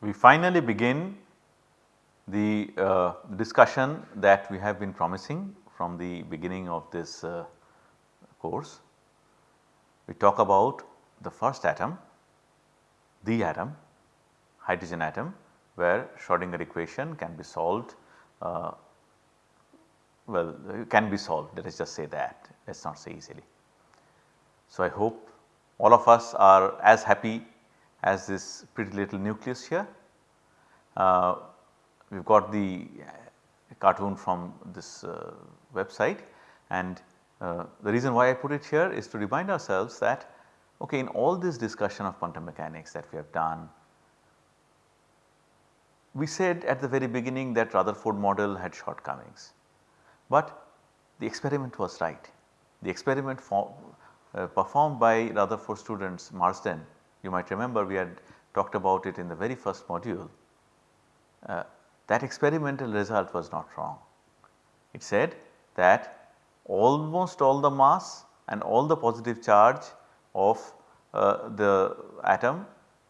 we finally begin the uh, discussion that we have been promising from the beginning of this uh, course. We talk about the first atom, the atom, hydrogen atom where Schrodinger equation can be solved uh, well can be solved let us just say that let us not say easily. So, I hope all of us are as happy as this pretty little nucleus here. Uh, we have got the cartoon from this uh, website and uh, the reason why I put it here is to remind ourselves that okay in all this discussion of quantum mechanics that we have done we said at the very beginning that Rutherford model had shortcomings, but the experiment was right. The experiment for, uh, performed by Rutherford students Marsden, you might remember we had talked about it in the very first module. Uh, that experimental result was not wrong. It said that almost all the mass and all the positive charge of uh, the atom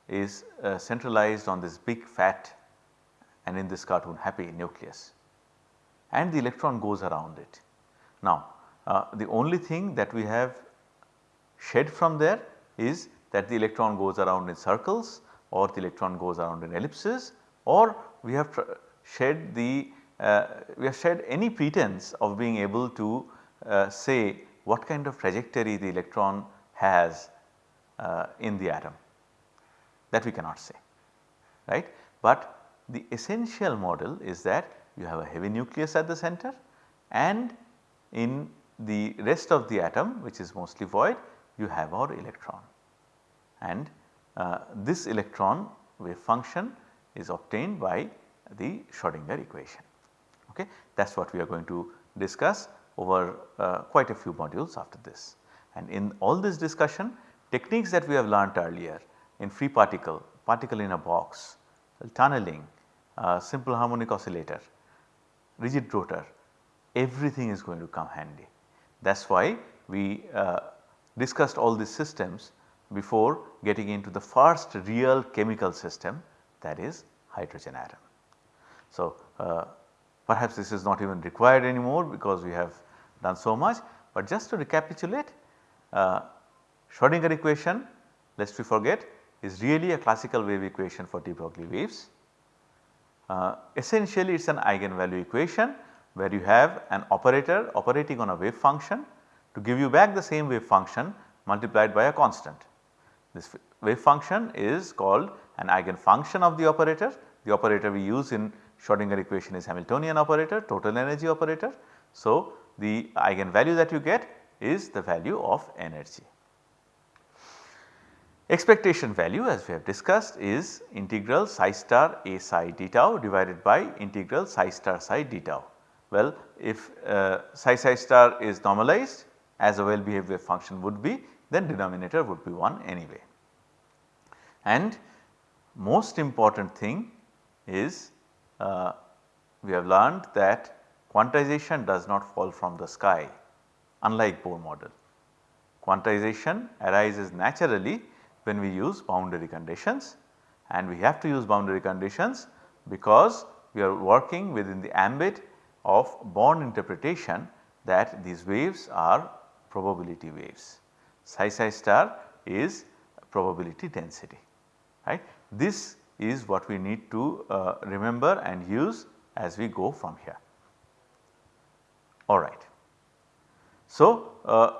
is uh, centralized on this big fat and in this cartoon happy nucleus and the electron goes around it. Now uh, the only thing that we have shed from there is that the electron goes around in circles or the electron goes around in ellipses or we have shed the uh, we have shed any pretense of being able to uh, say what kind of trajectory the electron has uh, in the atom that we cannot say right. But the essential model is that you have a heavy nucleus at the center and in the rest of the atom which is mostly void you have our electron and uh, this electron wave function is obtained by the Schrodinger equation. Okay. That is what we are going to discuss over uh, quite a few modules after this. And in all this discussion techniques that we have learnt earlier in free particle, particle in a box, tunneling, uh, simple harmonic oscillator, rigid rotor everything is going to come handy. That is why we uh, discussed all these systems before getting into the first real chemical system that is hydrogen atom. So, uh, perhaps this is not even required anymore because we have done so much, but just to recapitulate uh, Schrodinger equation lest we forget is really a classical wave equation for de Broglie waves. Uh, essentially it is an eigenvalue equation where you have an operator operating on a wave function to give you back the same wave function multiplied by a constant. This wave function is called an eigenfunction of the operator. The operator we use in Schrodinger equation is Hamiltonian operator total energy operator. So, the eigenvalue that you get is the value of energy. Expectation value as we have discussed is integral psi star a psi d tau divided by integral psi star psi d tau. Well, if uh, psi psi star is normalized as a well behaved wave function would be then denominator would be 1 anyway. And most important thing is uh, we have learned that quantization does not fall from the sky unlike Bohr model. Quantization arises naturally when we use boundary conditions and we have to use boundary conditions because we are working within the ambit of Born interpretation that these waves are probability waves. Psi psi star is probability density right. This is what we need to uh, remember and use as we go from here. Alright. So, uh,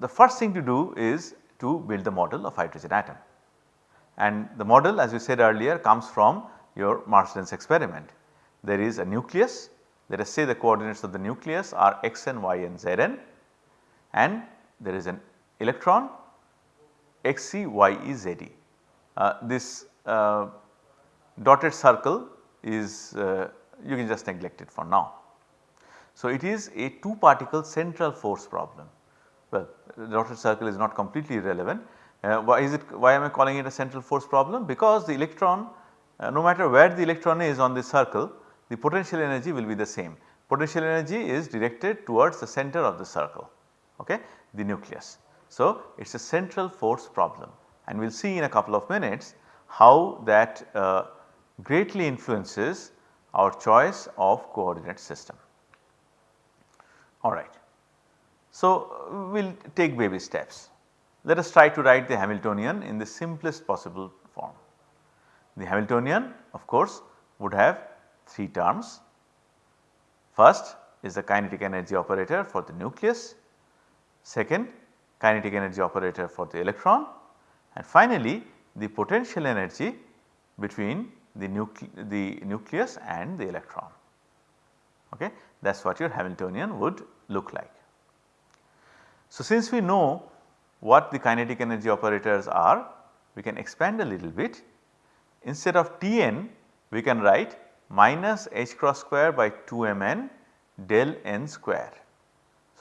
the first thing to do is to build the model of hydrogen atom and the model as we said earlier comes from your Marsden's experiment. There is a nucleus let us say the coordinates of the nucleus are xn, yn, zn and there is an electron xc, ze. Uh, this uh, dotted circle is uh, you can just neglect it for now. So, it is a 2 particle central force problem. Well the dotted circle is not completely irrelevant. Uh, why is it why am I calling it a central force problem? Because the electron uh, no matter where the electron is on this circle the potential energy will be the same. Potential energy is directed towards the center of the circle okay the nucleus. So, it is a central force problem and we will see in a couple of minutes how that uh, greatly influences our choice of coordinate system. Alright. So, we will take baby steps. Let us try to write the Hamiltonian in the simplest possible form. The Hamiltonian of course would have 3 terms. First is the kinetic energy operator for the nucleus, second kinetic energy operator for the electron and finally the potential energy between the, nucle the nucleus and the electron. Okay? That is what your Hamiltonian would look like. So, since we know what the kinetic energy operators are, we can expand a little bit. Instead of Tn, we can write minus h cross square by 2 mn del n square.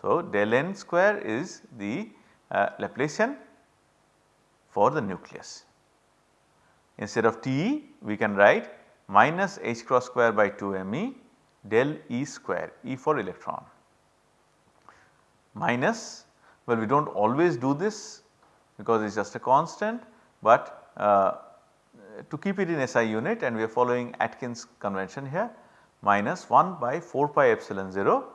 So, del n square is the uh, Laplacian for the nucleus. Instead of Te we can write minus h cross square by 2 me del E square E for electron minus well we do not always do this because it is just a constant but uh, to keep it in SI unit and we are following Atkins convention here minus 1 by 4 pi epsilon 0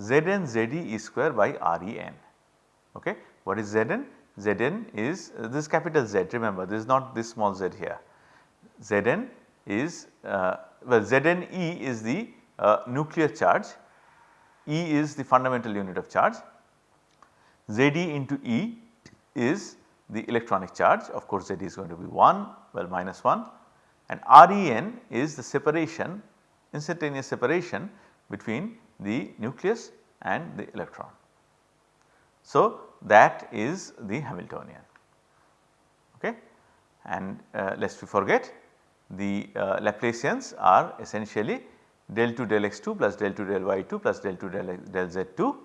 Zn Zd E square by Ren. Okay. What is Zn? Zn is uh, this capital Z remember this is not this small z here. Zn is uh, well Zn E is the uh, nuclear charge, E is the fundamental unit of charge, Zd into E is the electronic charge of course Z is going to be 1 well minus 1 and Ren is the separation instantaneous separation between the nucleus and the electron. So, that is the Hamiltonian okay and uh, lest we forget the uh, Laplacians are essentially del 2 del x2 plus del 2 del y2 plus del 2 del, del z2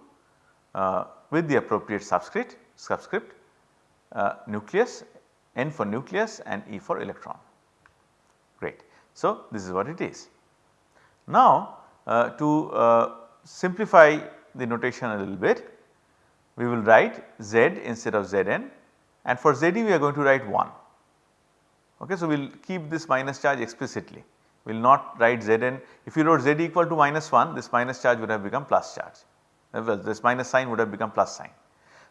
uh, with the appropriate subscript subscript uh, nucleus n for nucleus and e for electron great. So, this is what it is. Now, uh, to uh, simplify the notation a little bit we will write z instead of zn and for zd we are going to write 1. Okay, so, we will keep this minus charge explicitly we will not write zn if you wrote z equal to minus 1 this minus charge would have become plus charge uh, this minus sign would have become plus sign.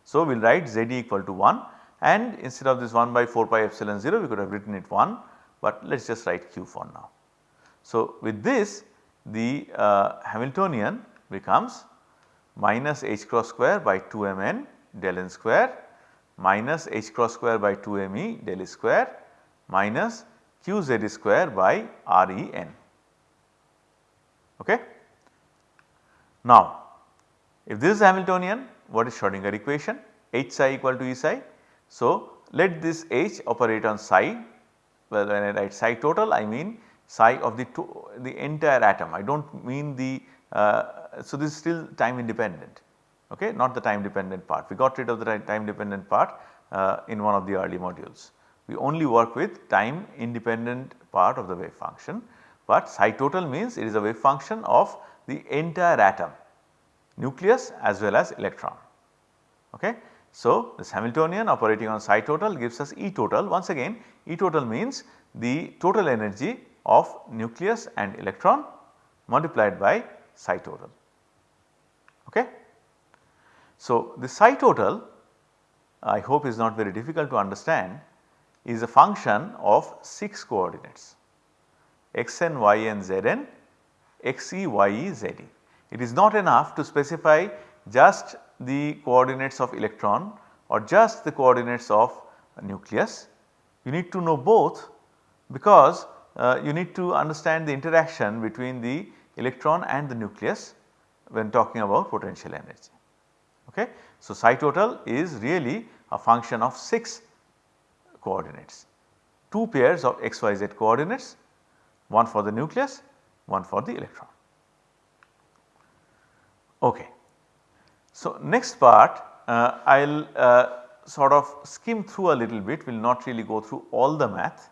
So, we will write z equal to 1 and instead of this 1 by 4 pi epsilon 0 we could have written it 1 but let us just write q for now. So, with this the uh, Hamiltonian becomes minus h cross square by 2 mn del n square minus h cross square by 2 me del e square minus q z square by r e n. Okay. Now, if this is Hamiltonian what is Schrodinger equation h psi equal to E psi. So, let this h operate on psi well when I write psi total I mean psi of the, the entire atom I do not mean the uh, so this is still time independent okay not the time dependent part we got rid of the time dependent part uh, in one of the early modules. We only work with time independent part of the wave function but psi total means it is a wave function of the entire atom nucleus as well as electron. Okay. So, this Hamiltonian operating on psi total gives us E total once again E total means the total energy of nucleus and electron multiplied by psi total. Okay. So, the psi total I hope is not very difficult to understand is a function of 6 coordinates xn, yn, zn, xe, ye, ze. It is not enough to specify just the coordinates of electron or just the coordinates of nucleus. You need to know both because uh, you need to understand the interaction between the electron and the nucleus when talking about potential energy. Okay. So, psi total is really a function of 6 coordinates, 2 pairs of xyz coordinates, one for the nucleus, one for the electron. Okay. So, next part uh, I will uh, sort of skim through a little bit, will not really go through all the math.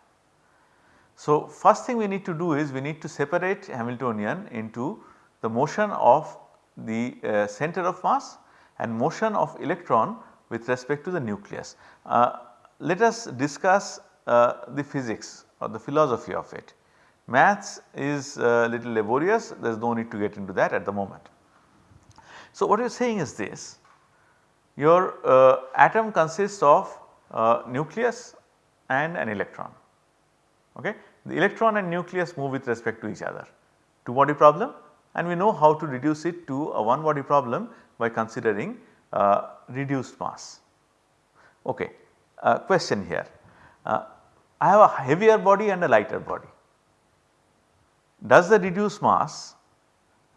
So, first thing we need to do is we need to separate Hamiltonian into the motion of the uh, center of mass and motion of electron with respect to the nucleus. Uh, let us discuss uh, the physics or the philosophy of it. Maths is a little laborious there is no need to get into that at the moment. So, what you are saying is this your uh, atom consists of uh, nucleus and an electron. Okay. The electron and nucleus move with respect to each other. Two body problem and we know how to reduce it to a one body problem by considering uh, reduced mass. Okay. Uh, question here, uh, I have a heavier body and a lighter body. Does the reduced mass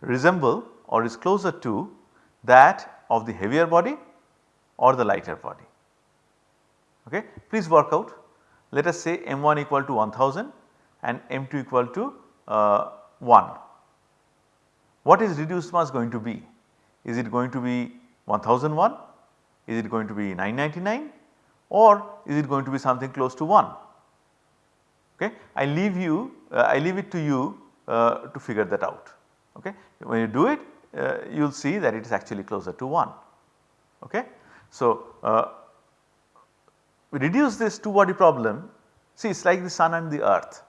resemble or is closer to that of the heavier body or the lighter body? Okay. Please work out let us say m1 equal to 1000 and m2 equal to uh, 1 what is reduced mass going to be? Is it going to be 1001? Is it going to be 999 or is it going to be something close to 1? Okay. I leave you uh, I leave it to you uh, to figure that out. Okay. When you do it uh, you will see that it is actually closer to 1. Okay. So, uh, we reduce this two body problem see it is like the sun and the earth.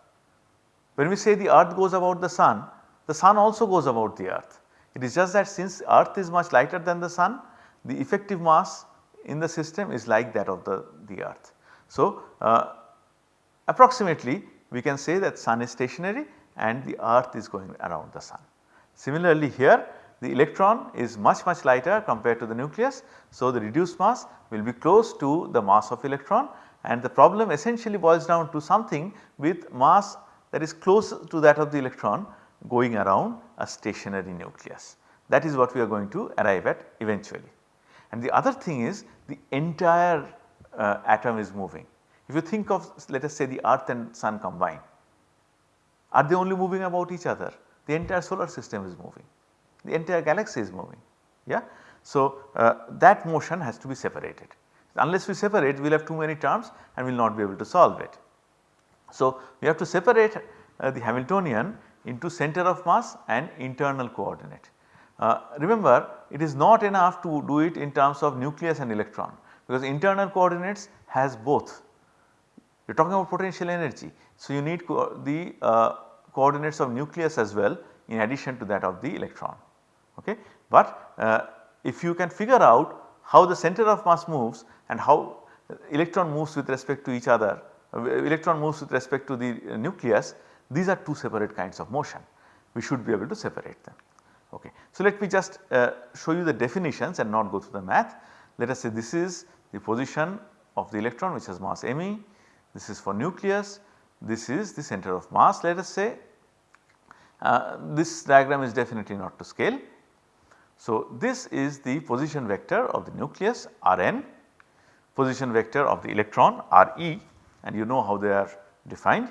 When we say the earth goes about the sun the sun also goes about the earth. It is just that since earth is much lighter than the sun the effective mass in the system is like that of the, the earth. So, uh, approximately we can say that sun is stationary and the earth is going around the sun. Similarly here the electron is much much lighter compared to the nucleus. So, the reduced mass will be close to the mass of electron and the problem essentially boils down to something with mass that is close to that of the electron going around a stationary nucleus. That is what we are going to arrive at eventually. And the other thing is the entire uh, atom is moving. If you think of let us say the earth and sun combined, are they only moving about each other? The entire solar system is moving, the entire galaxy is moving. Yeah? So, uh, that motion has to be separated. Unless we separate we will have too many terms and we will not be able to solve it. So, we have to separate uh, the Hamiltonian into center of mass and internal coordinate. Uh, remember it is not enough to do it in terms of nucleus and electron because internal coordinates has both. You are talking about potential energy. So, you need co the uh, coordinates of nucleus as well in addition to that of the electron. Okay. But uh, if you can figure out how the center of mass moves and how electron moves with respect to each other, uh, electron moves with respect to the uh, nucleus these are two separate kinds of motion. We should be able to separate them. Okay. So, let me just uh, show you the definitions and not go through the math. Let us say this is the position of the electron which has mass me, this is for nucleus, this is the center of mass let us say. Uh, this diagram is definitely not to scale. So, this is the position vector of the nucleus Rn, position vector of the electron Re and you know how they are defined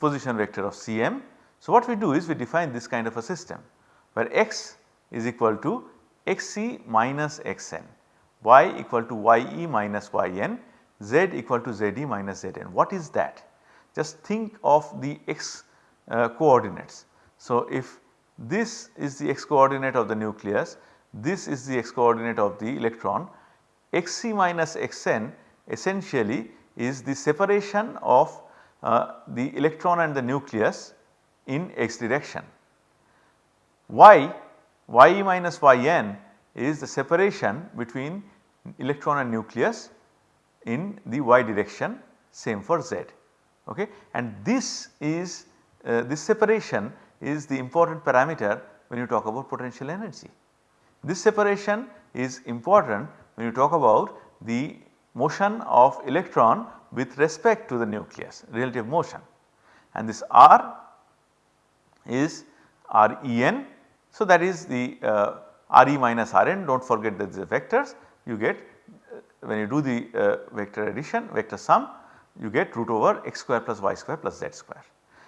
position vector of Cm. So, what we do is we define this kind of a system where x is equal to xc minus xn, y equal to ye minus yn, z equal to zd minus zn. What is that? Just think of the x uh, coordinates. So, if this is the x coordinate of the nucleus, this is the x coordinate of the electron, xc minus xn essentially is the separation of the electron and the nucleus in x direction. Y, minus Yn is the separation between electron and nucleus in the y direction same for z okay and this is uh, this separation is the important parameter when you talk about potential energy. This separation is important when you talk about the motion of electron with respect to the nucleus relative motion and this R is Ren. So, that is the uh, Re minus Rn do not forget that the vectors you get uh, when you do the uh, vector addition vector sum you get root over x square plus y square plus z square.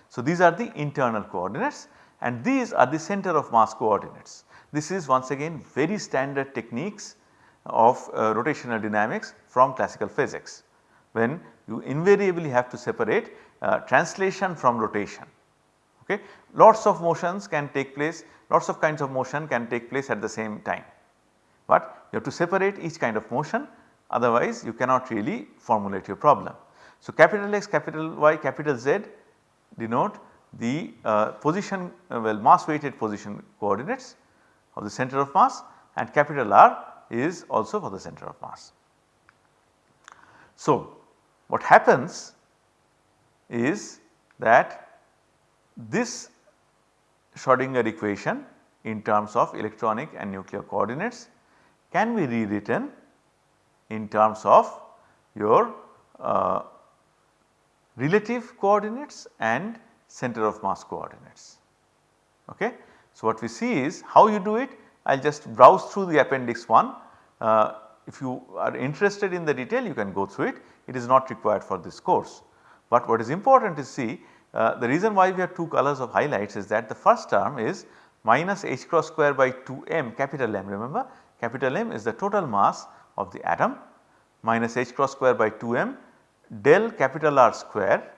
So, these are the internal coordinates and these are the center of mass coordinates. This is once again very standard techniques of uh, rotational dynamics from classical physics when you invariably have to separate uh, translation from rotation. Okay. Lots of motions can take place, lots of kinds of motion can take place at the same time, but you have to separate each kind of motion otherwise you cannot really formulate your problem. So, capital X, capital Y, capital Z denote the uh, position uh, well mass weighted position coordinates of the center of mass and capital R is also for the center of mass. So, what happens is that this Schrodinger equation in terms of electronic and nuclear coordinates can be rewritten in terms of your uh, relative coordinates and center of mass coordinates. Okay. So, what we see is how you do it I will just browse through the appendix 1. Uh, if you are interested in the detail you can go through it, it is not required for this course. But what is important to see uh, the reason why we have two colors of highlights is that the first term is minus h cross square by 2 m capital M remember capital M is the total mass of the atom minus h cross square by 2 m del capital R square.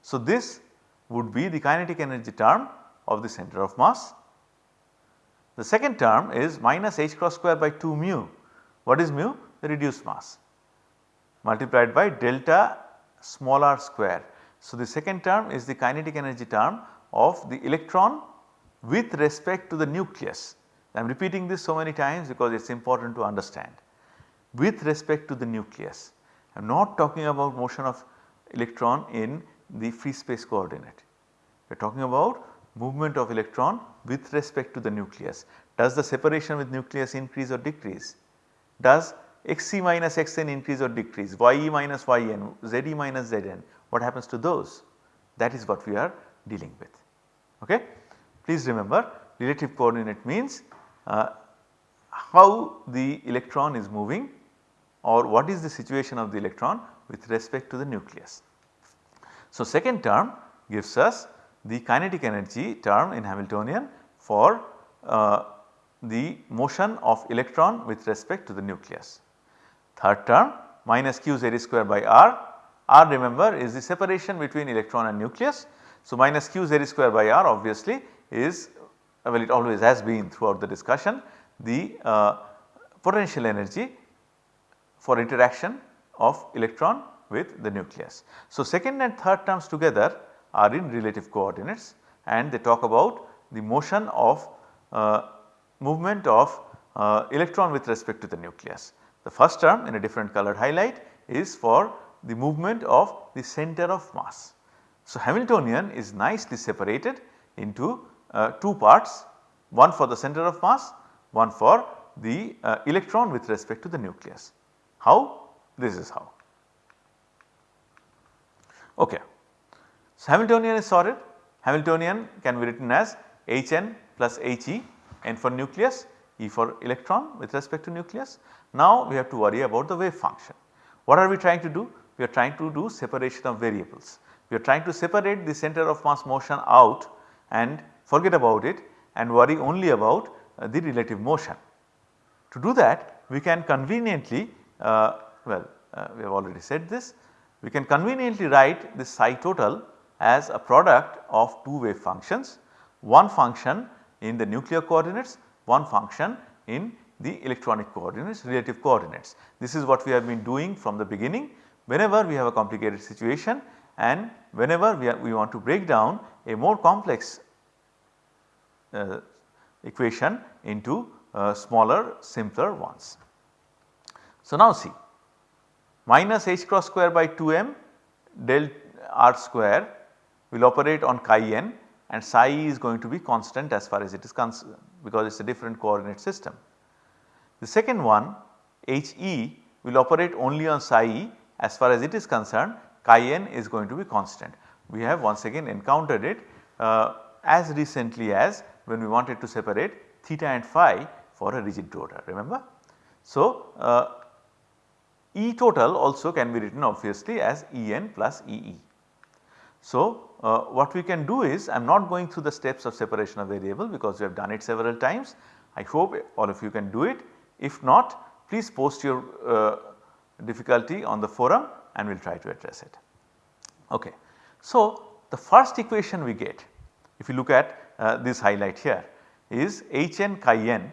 So, this would be the kinetic energy term of the center of mass. The second term is minus h cross square by 2 mu. What is mu? The reduced mass multiplied by delta small r square. So, the second term is the kinetic energy term of the electron with respect to the nucleus. I am repeating this so many times because it is important to understand. With respect to the nucleus, I am not talking about motion of electron in the free space coordinate. We are talking about movement of electron with respect to the nucleus. Does the separation with nucleus increase or decrease? Does xc minus xn increase or decrease, ye minus yn, ze minus zn, what happens to those? That is what we are dealing with. Okay? Please remember relative coordinate means uh, how the electron is moving or what is the situation of the electron with respect to the nucleus. So, second term gives us the kinetic energy term in Hamiltonian for uh, the motion of electron with respect to the nucleus. Third term minus q z square by r, r remember is the separation between electron and nucleus. So, minus q z square by r obviously is well it always has been throughout the discussion the uh, potential energy for interaction of electron with the nucleus. So, second and third terms together are in relative coordinates and they talk about the motion of uh, movement of uh, electron with respect to the nucleus. The first term in a different colored highlight is for the movement of the center of mass. So, Hamiltonian is nicely separated into uh, two parts one for the center of mass one for the uh, electron with respect to the nucleus. How? This is how. Okay. So, Hamiltonian is sorted. Hamiltonian can be written as Hn plus He n for nucleus E for electron with respect to nucleus. Now we have to worry about the wave function. What are we trying to do? We are trying to do separation of variables. We are trying to separate the center of mass motion out and forget about it and worry only about uh, the relative motion. To do that we can conveniently uh, well uh, we have already said this we can conveniently write this psi total as a product of two wave functions one function in the nuclear coordinates one function in the electronic coordinates relative coordinates. This is what we have been doing from the beginning whenever we have a complicated situation and whenever we, are, we want to break down a more complex uh, equation into uh, smaller simpler ones. So, now see minus h cross square by 2 m del r square will operate on chi n and psi is going to be constant as far as it is concerned because it is a different coordinate system. The second one He will operate only on psi e as far as it is concerned chi n is going to be constant. We have once again encountered it uh, as recently as when we wanted to separate theta and phi for a rigid rotor remember. So, uh, E total also can be written obviously as En plus Ee. So, uh, what we can do is I am not going through the steps of separation of variable because we have done it several times. I hope all of you can do it. If not please post your uh, difficulty on the forum and we will try to address it. Okay. So, the first equation we get if you look at uh, this highlight here is Hn chi n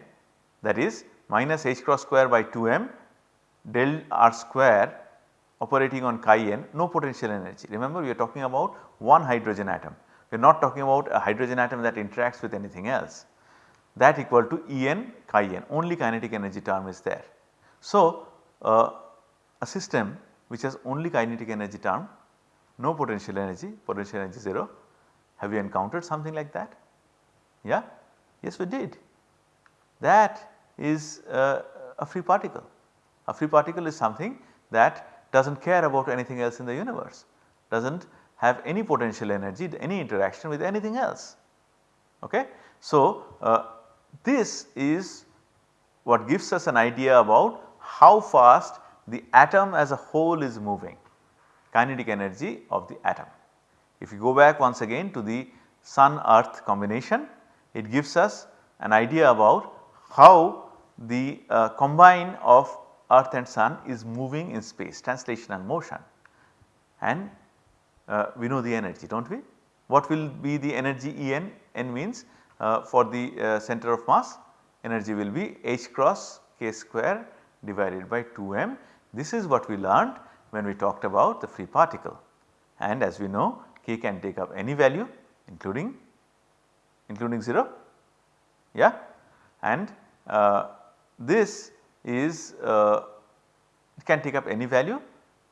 that is minus h cross square by 2m del r square operating on chi n no potential energy. Remember we are talking about one hydrogen atom. We are not talking about a hydrogen atom that interacts with anything else that equal to E n chi n only kinetic energy term is there. So, uh, a system which has only kinetic energy term no potential energy potential energy 0 have you encountered something like that? Yeah? Yes we did. That is uh, a free particle. A free particle is something that does not care about anything else in the universe, does not have any potential energy, any interaction with anything else. Okay? So, uh, this is what gives us an idea about how fast the atom as a whole is moving, kinetic energy of the atom. If you go back once again to the sun earth combination, it gives us an idea about how the uh, combine of earth and sun is moving in space translational motion and uh, we know the energy do not we. What will be the energy E n? means uh, for the uh, center of mass energy will be h cross k square divided by 2 m. This is what we learned when we talked about the free particle and as we know k can take up any value including including 0 yeah and uh, this is uh, can take up any value.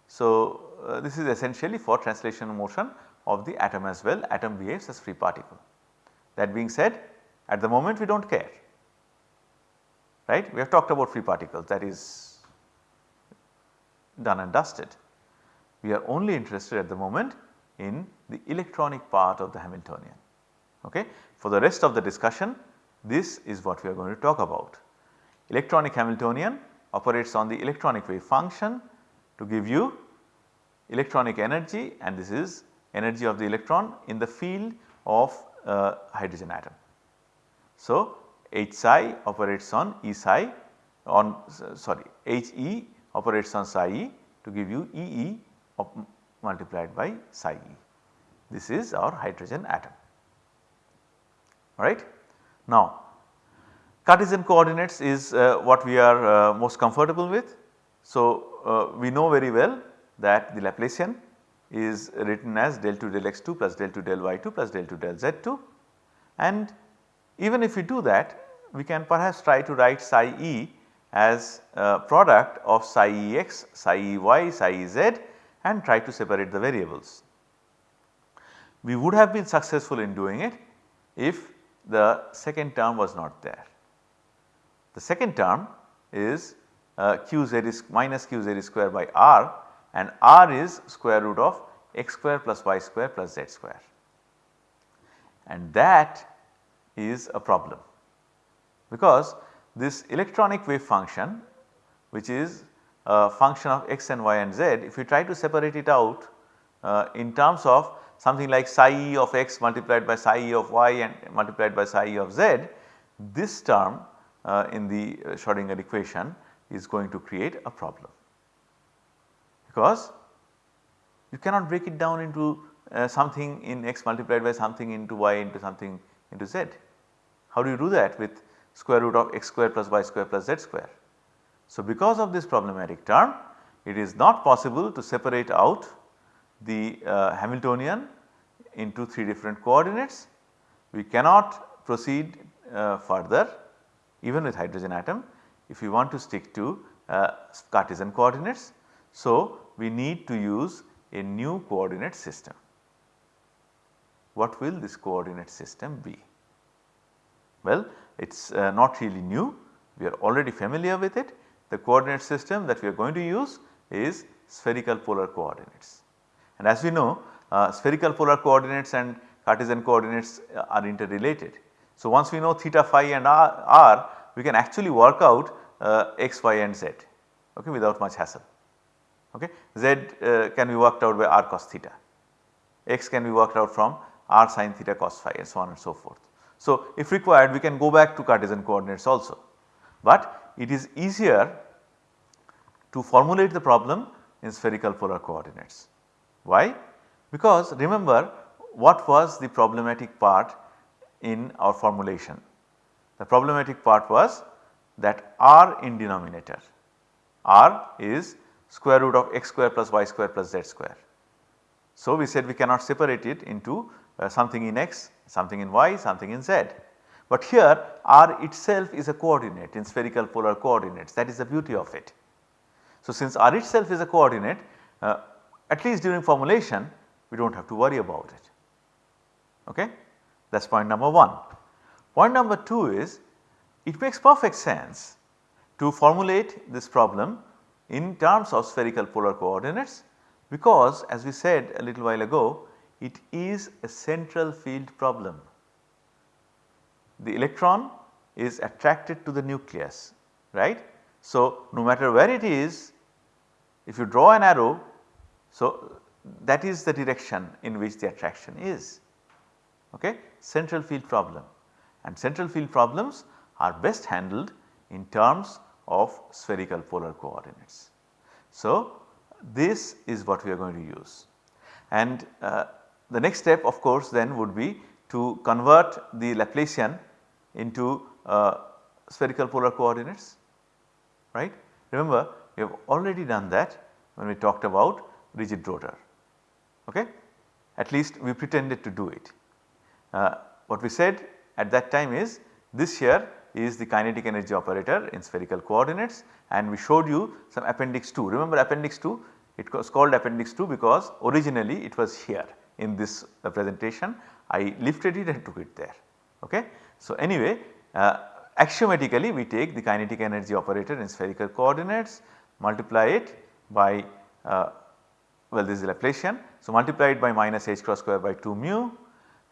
So, uh, this is essentially for translational motion of the atom as well atom behaves as free particle. That being said at the moment we do not care right we have talked about free particles that is done and dusted. We are only interested at the moment in the electronic part of the Hamiltonian. Okay. For the rest of the discussion this is what we are going to talk about. Electronic Hamiltonian operates on the electronic wave function to give you electronic energy and this is energy of the electron in the field of uh, hydrogen atom. So, H psi operates on E psi on sorry H E operates on psi E to give you E E multiplied by psi E. This is our hydrogen atom right. Now Cartesian coordinates is uh, what we are uh, most comfortable with. So, uh, we know very well that the Laplacian is written as del 2 del x 2 plus del 2 del y 2 plus del 2 del z 2 and even if we do that we can perhaps try to write psi e as a product of psi e x, psi e y, psi e z and try to separate the variables. We would have been successful in doing it if the second term was not there. The second term is uh, q z is minus q z square by r and r is square root of x square plus y square plus z square. And that is a problem because this electronic wave function which is a function of x and y and z if we try to separate it out uh, in terms of something like psi e of x multiplied by psi e of y and multiplied by psi e of z this term uh, in the uh, Schrodinger equation is going to create a problem because you cannot break it down into uh, something in x multiplied by something into y into something into z. How do you do that with square root of x square plus y square plus z square? So, because of this problematic term it is not possible to separate out the uh, Hamiltonian into 3 different coordinates. We cannot proceed uh, further even with hydrogen atom if we want to stick to uh, Cartesian coordinates. So, we need to use a new coordinate system. What will this coordinate system be? Well, it is uh, not really new, we are already familiar with it. The coordinate system that we are going to use is spherical polar coordinates. And as we know uh, spherical polar coordinates and Cartesian coordinates uh, are interrelated. So, once we know theta phi and r, r we can actually work out uh, x, y and z okay, without much hassle. Okay. Z uh, can be worked out by r cos theta, x can be worked out from r sin theta cos phi and so on and so forth. So, if required we can go back to Cartesian coordinates also, but it is easier to formulate the problem in spherical polar coordinates. Why? Because remember what was the problematic part in our formulation. The problematic part was that r in denominator, r is square root of x square plus y square plus z square. So, we said we cannot separate it into uh, something in x, something in y, something in z. But here r itself is a coordinate in spherical polar coordinates that is the beauty of it. So, since r itself is a coordinate uh, at least during formulation we do not have to worry about it. Okay? That is point number 1. Point number 2 is it makes perfect sense to formulate this problem in terms of spherical polar coordinates because as we said a little while ago it is a central field problem. The electron is attracted to the nucleus right. So, no matter where it is if you draw an arrow so that is the direction in which the attraction is okay central field problem and central field problems are best handled in terms of spherical polar coordinates. So, this is what we are going to use and uh, the next step of course then would be to convert the Laplacian into uh, spherical polar coordinates right. Remember we have already done that when we talked about rigid rotor okay at least we pretended to do it. Uh, what we said at that time is this here is the kinetic energy operator in spherical coordinates and we showed you some appendix 2. Remember appendix 2 it was called appendix 2 because originally it was here in this uh, presentation I lifted it and took it there ok. So anyway uh, axiomatically we take the kinetic energy operator in spherical coordinates multiply it by uh, well this is Laplacian. So multiply it by minus h cross square by 2 mu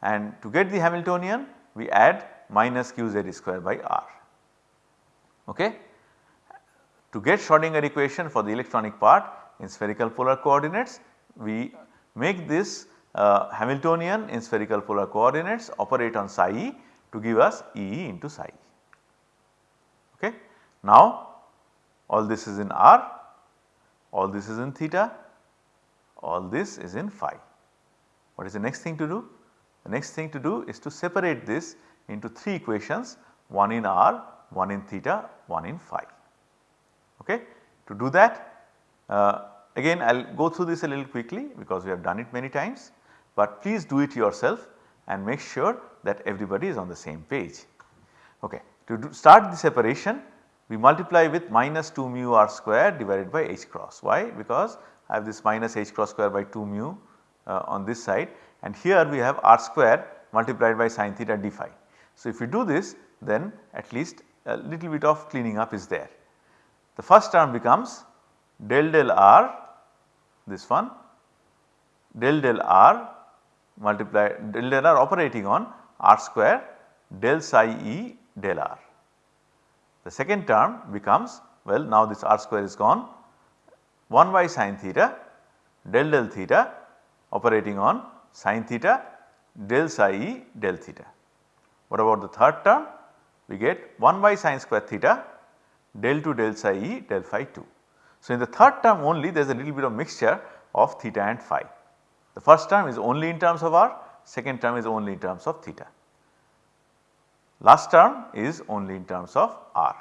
and to get the Hamiltonian we add minus qz square by r. Okay. To get Schrodinger equation for the electronic part in spherical polar coordinates we make this uh, Hamiltonian in spherical polar coordinates operate on psi e to give us E into psi. Okay. Now all this is in r, all this is in theta, all this is in phi. What is the next thing to do? The next thing to do is to separate this into 3 equations one in r, one in theta, one in phi. Okay. To do that uh, again I will go through this a little quickly because we have done it many times, but please do it yourself and make sure that everybody is on the same page. Okay. To start the separation we multiply with minus 2 mu r square divided by h cross. Why? Because I have this minus h cross square by 2 mu uh, on this side and here we have r square multiplied by sin theta d phi. So, if we do this then at least a little bit of cleaning up is there. The first term becomes del del r this one del del r multiplied del del r operating on r square del psi e del r. The second term becomes well now this r square is gone 1 by sin theta del del theta operating on sin theta del psi e del theta. What about the third term? We get 1 by sin square theta del 2 del psi e del phi 2. So, in the third term only there is a little bit of mixture of theta and phi. The first term is only in terms of r, second term is only in terms of theta. Last term is only in terms of r.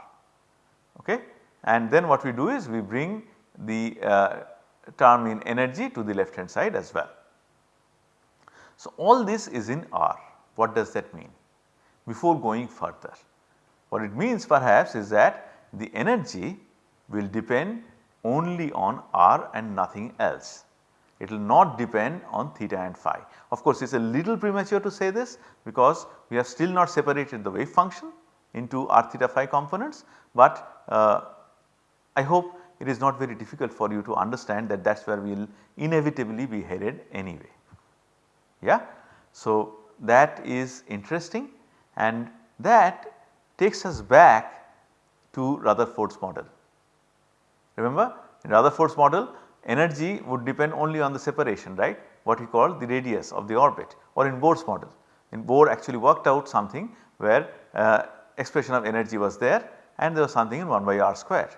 Okay. And then what we do is we bring the uh, term in energy to the left hand side as well. So, all this is in R. What does that mean? Before going further, what it means perhaps is that the energy will depend only on R and nothing else. It will not depend on theta and phi. Of course, it is a little premature to say this because we have still not separated the wave function into r theta phi components, but uh, I hope it is not very difficult for you to understand that that is where we will inevitably be headed anyway. Yeah. So, that is interesting and that takes us back to Rutherford's model. Remember in Rutherford's model energy would depend only on the separation right what we call the radius of the orbit or in Bohr's model. In Bohr actually worked out something where uh, expression of energy was there and there was something in 1 by r square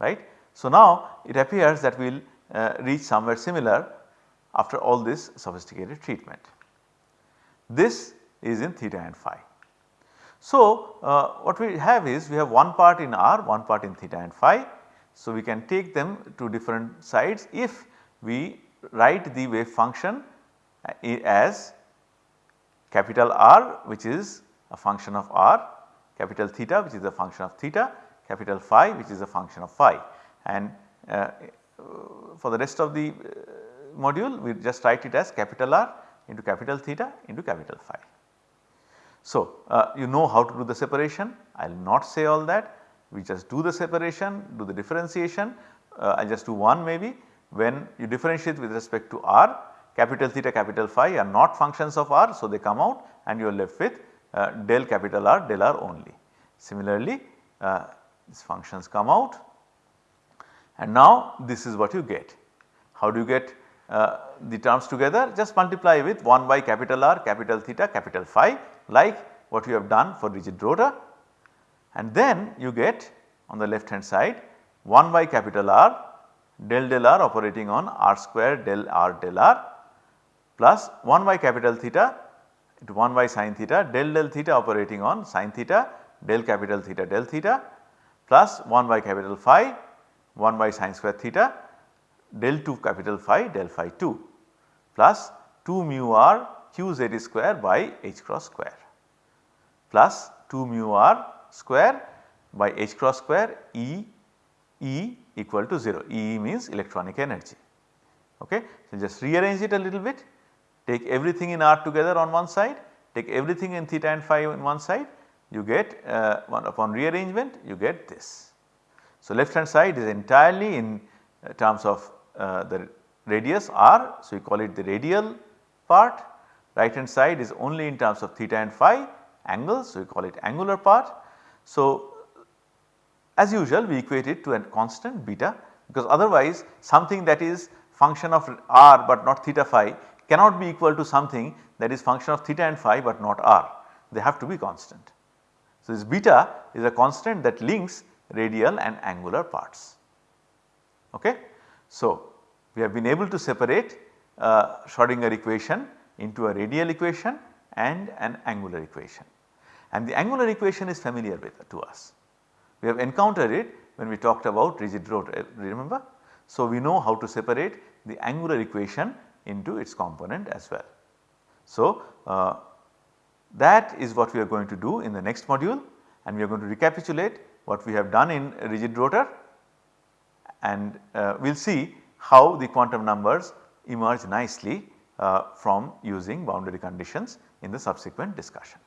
right. So, now it appears that we will uh, reach somewhere similar after all this sophisticated treatment. This is in theta and phi. So, uh, what we have is we have one part in r, one part in theta and phi. So, we can take them to different sides if we write the wave function uh, as capital R which is a function of R, capital theta which is a function of theta, capital phi which is a function of phi and uh, for the rest of the uh, module we just write it as capital R into capital theta into capital phi. So, uh, you know how to do the separation I will not say all that we just do the separation do the differentiation uh, I just do one maybe when you differentiate with respect to r capital theta capital phi are not functions of r. So, they come out and you are left with uh, del capital R del r only. Similarly, uh, these functions come out and now this is what you get. How do you get uh, the terms together? Just multiply with 1 by capital R capital theta capital phi like what you have done for rigid rotor and then you get on the left hand side 1 by capital R del del r operating on r square del r del r plus 1 by capital theta into 1 by sin theta del del theta operating on sin theta del capital theta del theta plus 1 by capital phi 1 by sin square theta del 2 capital phi del phi 2 plus 2 mu r q z square by h cross square plus 2 mu r square by h cross square E E equal to 0. E means electronic energy. Okay. So, just rearrange it a little bit, take everything in R together on one side, take everything in theta and phi on one side, you get uh, one upon rearrangement you get this. So, left hand side is entirely in uh, terms of uh, the radius r. So, we call it the radial part, right hand side is only in terms of theta and phi angles. So, we call it angular part. So, as usual we equate it to a constant beta because otherwise something that is function of r but not theta phi cannot be equal to something that is function of theta and phi but not r they have to be constant. So, this beta is a constant that links radial and angular parts. Okay. So, we have been able to separate uh, Schrodinger equation into a radial equation and an angular equation and the angular equation is familiar with to us. We have encountered it when we talked about rigid rotor eh, remember. So, we know how to separate the angular equation into its component as well. So, uh, that is what we are going to do in the next module and we are going to recapitulate what we have done in rigid rotor and uh, we will see how the quantum numbers emerge nicely uh, from using boundary conditions in the subsequent discussion.